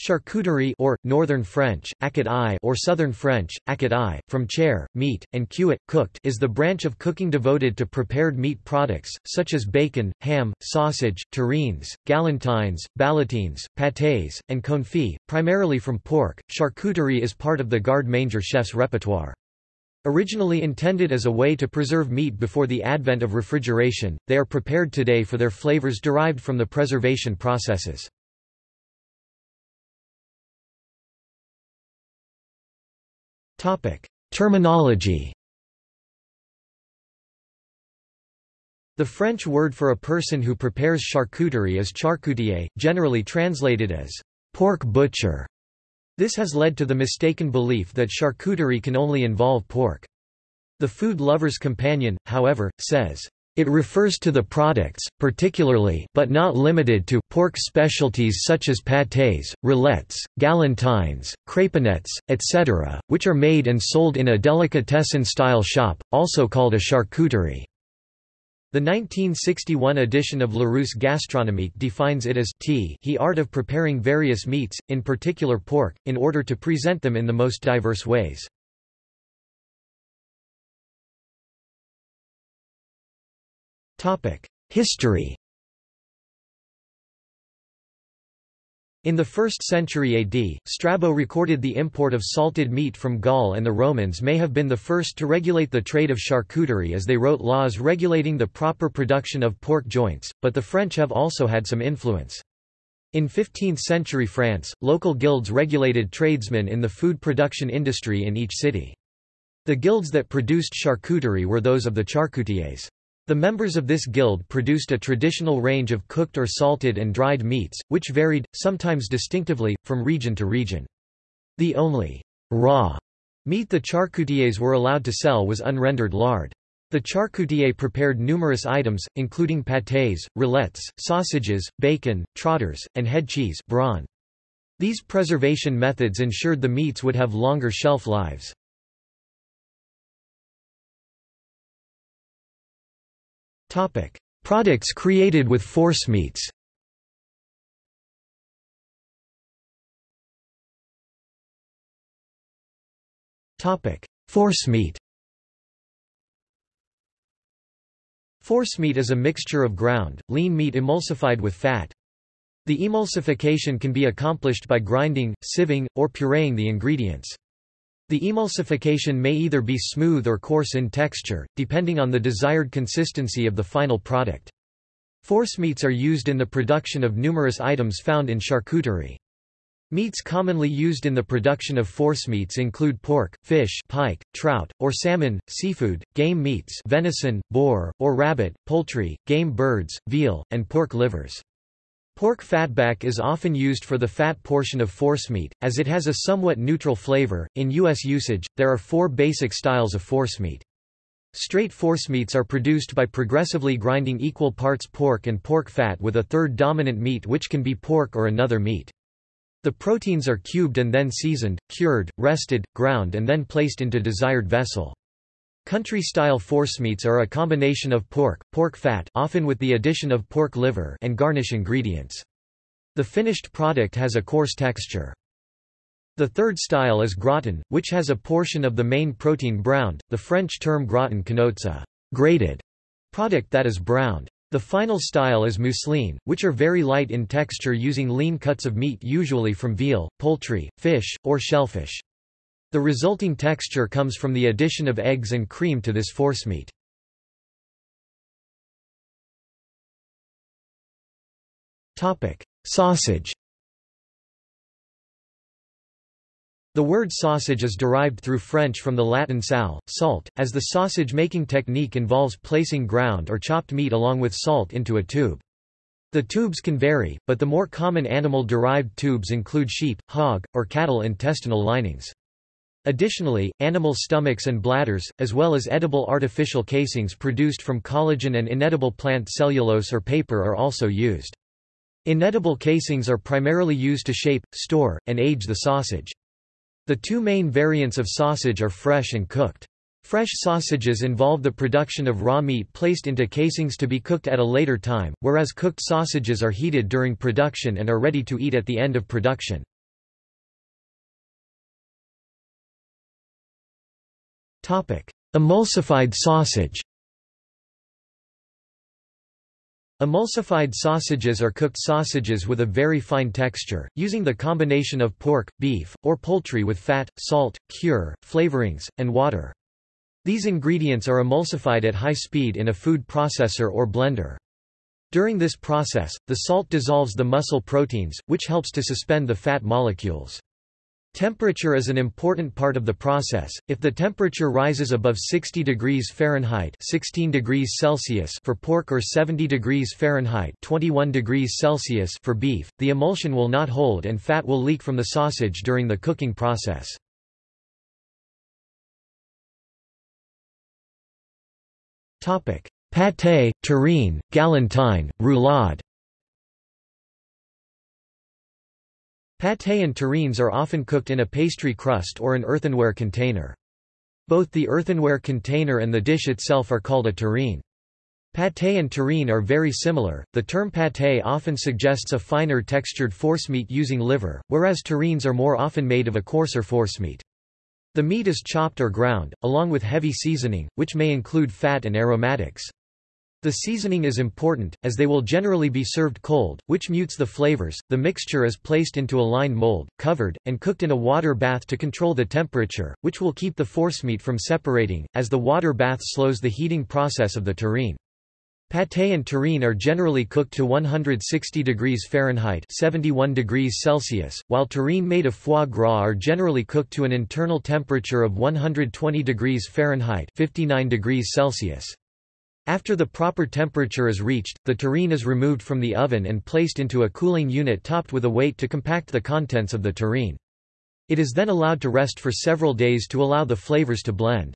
Charcuterie or, Northern French, achat or Southern French, achat from chair, meat, and cuit, cooked is the branch of cooking devoted to prepared meat products, such as bacon, ham, sausage, terrines, galantines, ballotines, pâtés, and confits, primarily from pork. Charcuterie is part of the garde-manger chef's repertoire. Originally intended as a way to preserve meat before the advent of refrigeration, they are prepared today for their flavors derived from the preservation processes. Terminology The French word for a person who prepares charcuterie is charcutier, generally translated as pork butcher. This has led to the mistaken belief that charcuterie can only involve pork. The Food Lover's Companion, however, says, it refers to the products, particularly but not limited to pork specialties such as pâtés, roulades, galantines, crépinettes, etc., which are made and sold in a delicatessen-style shop, also called a charcuterie. The 1961 edition of Larousse Gastronomique defines it as t he art of preparing various meats, in particular pork, in order to present them in the most diverse ways. History In the 1st century AD, Strabo recorded the import of salted meat from Gaul and the Romans may have been the first to regulate the trade of charcuterie as they wrote laws regulating the proper production of pork joints, but the French have also had some influence. In 15th-century France, local guilds regulated tradesmen in the food production industry in each city. The guilds that produced charcuterie were those of the charcutiers. The members of this guild produced a traditional range of cooked or salted and dried meats, which varied, sometimes distinctively, from region to region. The only raw meat the charcutiers were allowed to sell was unrendered lard. The charcutier prepared numerous items, including pâtés, roulades, sausages, bacon, trotters, and head cheese brawn. These preservation methods ensured the meats would have longer shelf lives. Topic: Products created with forcemeats. Topic: Forcemeat. Forcemeat is a mixture of ground, lean meat emulsified with fat. The emulsification can be accomplished by grinding, sieving, or pureeing the ingredients. The emulsification may either be smooth or coarse in texture, depending on the desired consistency of the final product. Forcemeats are used in the production of numerous items found in charcuterie. Meats commonly used in the production of forcemeats include pork, fish pike, trout, or salmon, seafood, game meats venison, boar, or rabbit, poultry, game birds, veal, and pork livers. Pork fatback is often used for the fat portion of forcemeat, as it has a somewhat neutral flavor. In U.S. usage, there are four basic styles of forcemeat. Straight forcemeats are produced by progressively grinding equal parts pork and pork fat with a third dominant meat which can be pork or another meat. The proteins are cubed and then seasoned, cured, rested, ground and then placed into desired vessel. Country-style forcemeats are a combination of pork, pork fat often with the addition of pork liver and garnish ingredients. The finished product has a coarse texture. The third style is gratin, which has a portion of the main protein browned. The French term gratin connotes a grated product that is browned. The final style is mousseline, which are very light in texture using lean cuts of meat usually from veal, poultry, fish, or shellfish. The resulting texture comes from the addition of eggs and cream to this forcemeat. Sausage The word sausage is derived through French from the Latin sal, salt, as the sausage-making technique involves placing ground or chopped meat along with salt into a tube. The tubes can vary, but the more common animal-derived tubes include sheep, hog, or cattle intestinal linings. Additionally, animal stomachs and bladders, as well as edible artificial casings produced from collagen and inedible plant cellulose or paper are also used. Inedible casings are primarily used to shape, store, and age the sausage. The two main variants of sausage are fresh and cooked. Fresh sausages involve the production of raw meat placed into casings to be cooked at a later time, whereas cooked sausages are heated during production and are ready to eat at the end of production. Emulsified sausage Emulsified sausages are cooked sausages with a very fine texture, using the combination of pork, beef, or poultry with fat, salt, cure, flavorings, and water. These ingredients are emulsified at high speed in a food processor or blender. During this process, the salt dissolves the muscle proteins, which helps to suspend the fat molecules. Temperature is an important part of the process. If the temperature rises above 60 degrees Fahrenheit (16 degrees Celsius) for pork or 70 degrees Fahrenheit (21 degrees Celsius) for beef, the emulsion will not hold and fat will leak from the sausage during the cooking process. Topic: Pâté, terrine, galantine, roulade. Pâté and terrines are often cooked in a pastry crust or an earthenware container. Both the earthenware container and the dish itself are called a terrine. Pâté and terrine are very similar. The term pâté often suggests a finer textured forcemeat using liver, whereas terrines are more often made of a coarser forcemeat. The meat is chopped or ground, along with heavy seasoning, which may include fat and aromatics. The seasoning is important, as they will generally be served cold, which mutes the flavors. The mixture is placed into a lined mold, covered, and cooked in a water bath to control the temperature, which will keep the forcemeat from separating, as the water bath slows the heating process of the terrine. Pâté and terrine are generally cooked to 160 degrees Fahrenheit 71 degrees Celsius, while terrine made of foie gras are generally cooked to an internal temperature of 120 degrees Fahrenheit 59 degrees Celsius. After the proper temperature is reached, the terrine is removed from the oven and placed into a cooling unit topped with a weight to compact the contents of the terrine. It is then allowed to rest for several days to allow the flavors to blend.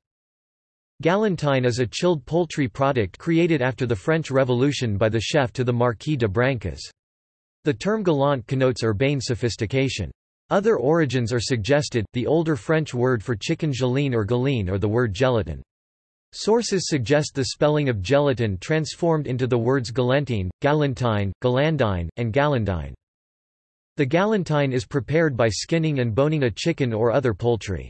Galantine is a chilled poultry product created after the French Revolution by the chef to the Marquis de Brancas. The term galant connotes urbane sophistication. Other origins are suggested, the older French word for chicken geline or galine or the word gelatin. Sources suggest the spelling of gelatin transformed into the words galantine, galantine, galandine, and galandine. The galantine is prepared by skinning and boning a chicken or other poultry.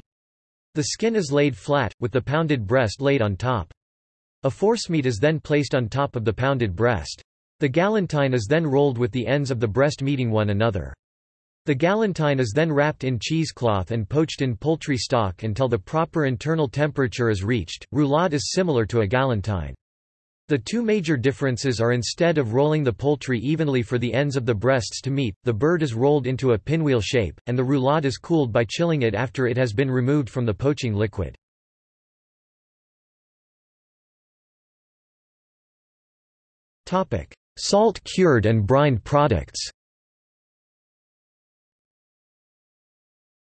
The skin is laid flat, with the pounded breast laid on top. A forcemeat is then placed on top of the pounded breast. The galantine is then rolled with the ends of the breast meeting one another. The galantine is then wrapped in cheesecloth and poached in poultry stock until the proper internal temperature is reached. Roulade is similar to a galantine. The two major differences are instead of rolling the poultry evenly for the ends of the breasts to meet, the bird is rolled into a pinwheel shape, and the roulade is cooled by chilling it after it has been removed from the poaching liquid. Salt-cured and brined products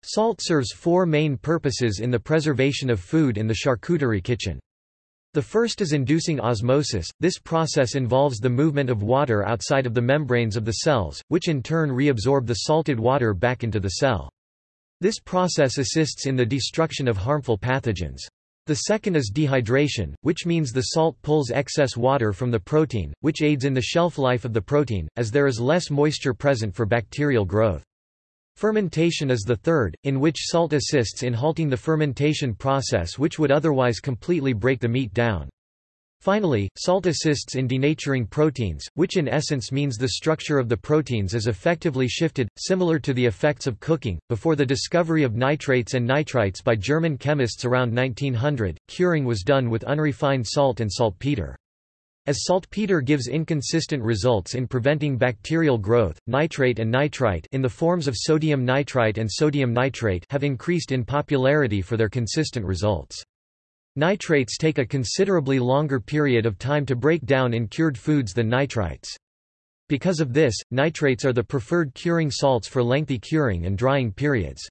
Salt serves four main purposes in the preservation of food in the charcuterie kitchen. The first is inducing osmosis, this process involves the movement of water outside of the membranes of the cells, which in turn reabsorb the salted water back into the cell. This process assists in the destruction of harmful pathogens. The second is dehydration, which means the salt pulls excess water from the protein, which aids in the shelf life of the protein, as there is less moisture present for bacterial growth. Fermentation is the third, in which salt assists in halting the fermentation process which would otherwise completely break the meat down. Finally, salt assists in denaturing proteins, which in essence means the structure of the proteins is effectively shifted, similar to the effects of cooking. Before the discovery of nitrates and nitrites by German chemists around 1900, curing was done with unrefined salt and saltpeter. As saltpeter gives inconsistent results in preventing bacterial growth, nitrate and nitrite in the forms of sodium nitrite and sodium nitrate have increased in popularity for their consistent results. Nitrates take a considerably longer period of time to break down in cured foods than nitrites. Because of this, nitrates are the preferred curing salts for lengthy curing and drying periods.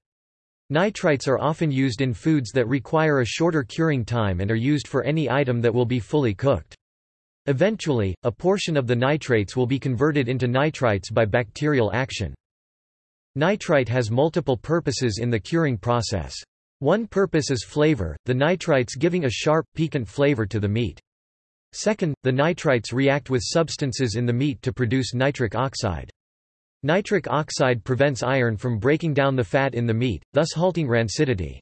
Nitrites are often used in foods that require a shorter curing time and are used for any item that will be fully cooked. Eventually, a portion of the nitrates will be converted into nitrites by bacterial action. Nitrite has multiple purposes in the curing process. One purpose is flavor, the nitrites giving a sharp, piquant flavor to the meat. Second, the nitrites react with substances in the meat to produce nitric oxide. Nitric oxide prevents iron from breaking down the fat in the meat, thus halting rancidity.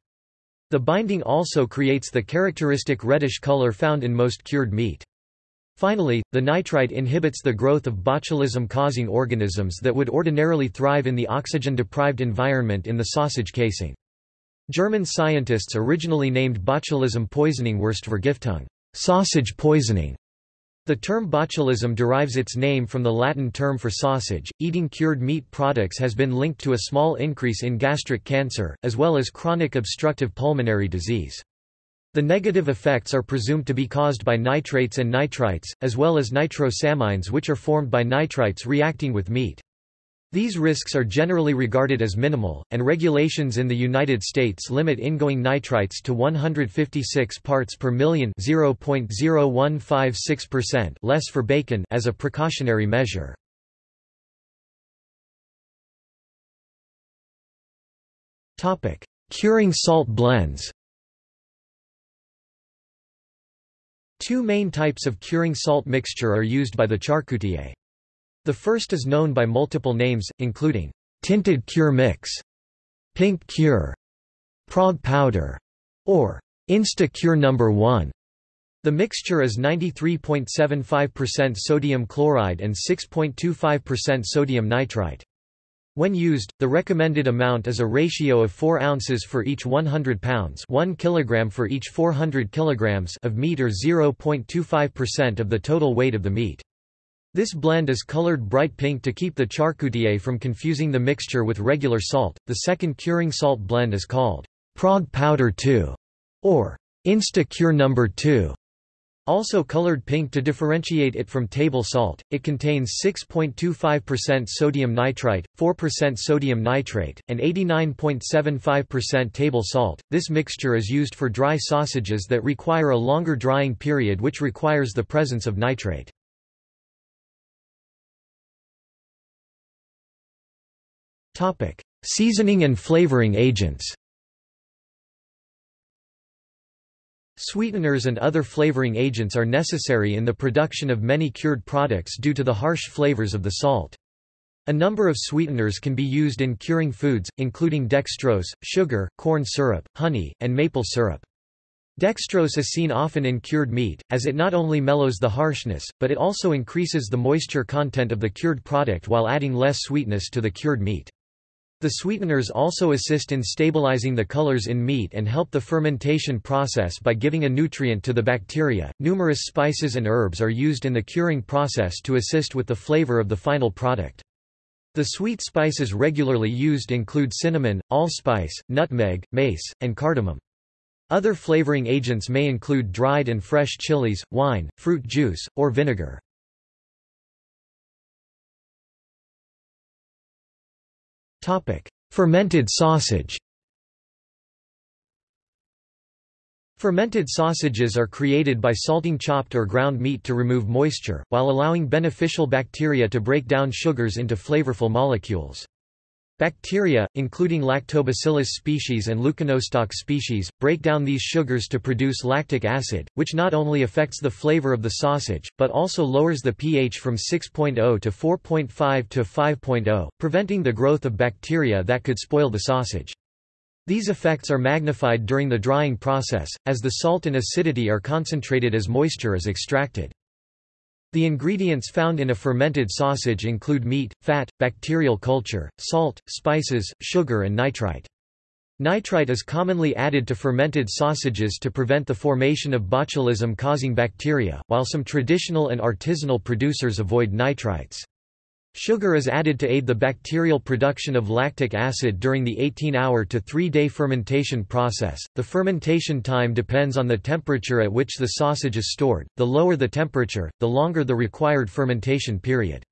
The binding also creates the characteristic reddish color found in most cured meat. Finally, the nitrite inhibits the growth of botulism-causing organisms that would ordinarily thrive in the oxygen-deprived environment in the sausage casing. German scientists originally named botulism poisoning Wurstvergiftung sausage poisoning". The term botulism derives its name from the Latin term for sausage. Eating cured meat products has been linked to a small increase in gastric cancer, as well as chronic obstructive pulmonary disease. The negative effects are presumed to be caused by nitrates and nitrites, as well as nitrosamines which are formed by nitrites reacting with meat. These risks are generally regarded as minimal, and regulations in the United States limit ingoing nitrites to 156 parts per million (0.0156%) less for bacon as a precautionary measure. Curing salt blends. Two main types of curing salt mixture are used by the charcutier. The first is known by multiple names, including tinted cure mix, pink cure, Prague powder, or Insta Cure number 1. The mixture is 93.75% sodium chloride and 6.25% sodium nitrite. When used, the recommended amount is a ratio of 4 ounces for each 100 pounds 1 kilogram for each 400 kilograms of meat or 0.25% of the total weight of the meat. This blend is colored bright pink to keep the charcutier from confusing the mixture with regular salt. The second curing salt blend is called Prague Powder 2 or Insta Cure number 2. Also colored pink to differentiate it from table salt, it contains 6.25% sodium nitrite, 4% sodium nitrate, and 89.75% table salt. This mixture is used for dry sausages that require a longer drying period which requires the presence of nitrate. Seasoning and flavoring agents. Sweeteners and other flavoring agents are necessary in the production of many cured products due to the harsh flavors of the salt. A number of sweeteners can be used in curing foods, including dextrose, sugar, corn syrup, honey, and maple syrup. Dextrose is seen often in cured meat, as it not only mellows the harshness, but it also increases the moisture content of the cured product while adding less sweetness to the cured meat. The sweeteners also assist in stabilizing the colors in meat and help the fermentation process by giving a nutrient to the bacteria. Numerous spices and herbs are used in the curing process to assist with the flavor of the final product. The sweet spices regularly used include cinnamon, allspice, nutmeg, mace, and cardamom. Other flavoring agents may include dried and fresh chilies, wine, fruit juice, or vinegar. Fermented sausage Fermented sausages are created by salting chopped or ground meat to remove moisture, while allowing beneficial bacteria to break down sugars into flavorful molecules. Bacteria, including Lactobacillus species and Leuconostoc species, break down these sugars to produce lactic acid, which not only affects the flavor of the sausage, but also lowers the pH from 6.0 to 4.5 to 5.0, preventing the growth of bacteria that could spoil the sausage. These effects are magnified during the drying process, as the salt and acidity are concentrated as moisture is extracted. The ingredients found in a fermented sausage include meat, fat, bacterial culture, salt, spices, sugar and nitrite. Nitrite is commonly added to fermented sausages to prevent the formation of botulism-causing bacteria, while some traditional and artisanal producers avoid nitrites. Sugar is added to aid the bacterial production of lactic acid during the 18-hour to 3-day fermentation process. The fermentation time depends on the temperature at which the sausage is stored. The lower the temperature, the longer the required fermentation period.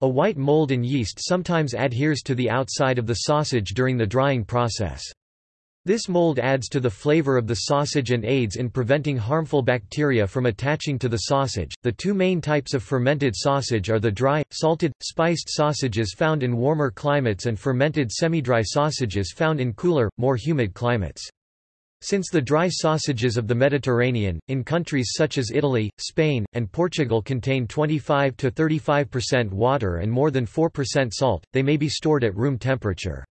A white mold and yeast sometimes adheres to the outside of the sausage during the drying process. This mold adds to the flavor of the sausage and aids in preventing harmful bacteria from attaching to the sausage. The two main types of fermented sausage are the dry, salted, spiced sausages found in warmer climates and fermented semi-dry sausages found in cooler, more humid climates. Since the dry sausages of the Mediterranean, in countries such as Italy, Spain, and Portugal contain 25 to 35% water and more than 4% salt, they may be stored at room temperature.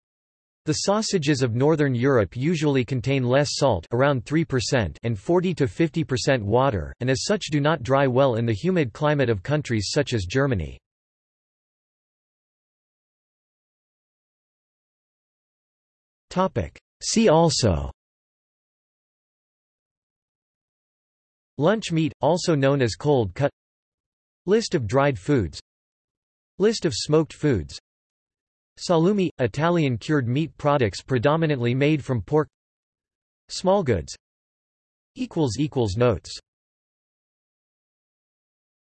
The sausages of Northern Europe usually contain less salt around 3% and 40 to 50% water, and as such do not dry well in the humid climate of countries such as Germany. See also Lunch meat, also known as cold cut List of dried foods List of smoked foods Salumi – Italian cured meat products predominantly made from pork. Small Smallgoods Notes